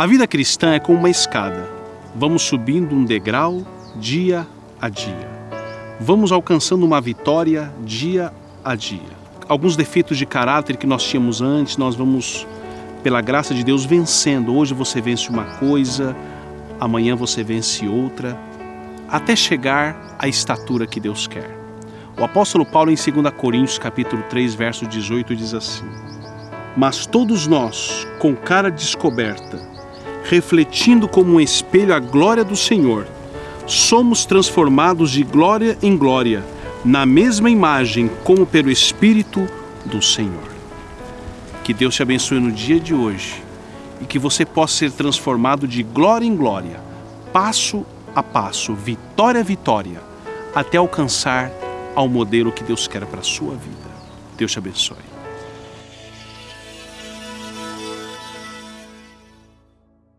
A vida cristã é como uma escada. Vamos subindo um degrau dia a dia. Vamos alcançando uma vitória dia a dia. Alguns defeitos de caráter que nós tínhamos antes, nós vamos, pela graça de Deus, vencendo. Hoje você vence uma coisa, amanhã você vence outra, até chegar à estatura que Deus quer. O apóstolo Paulo, em 2 Coríntios, capítulo 3, verso 18, diz assim: Mas todos nós, com cara descoberta, refletindo como um espelho a glória do Senhor, somos transformados de glória em glória, na mesma imagem como pelo Espírito do Senhor. Que Deus te abençoe no dia de hoje e que você possa ser transformado de glória em glória, passo a passo, vitória a vitória, até alcançar ao modelo que Deus quer para a sua vida. Deus te abençoe.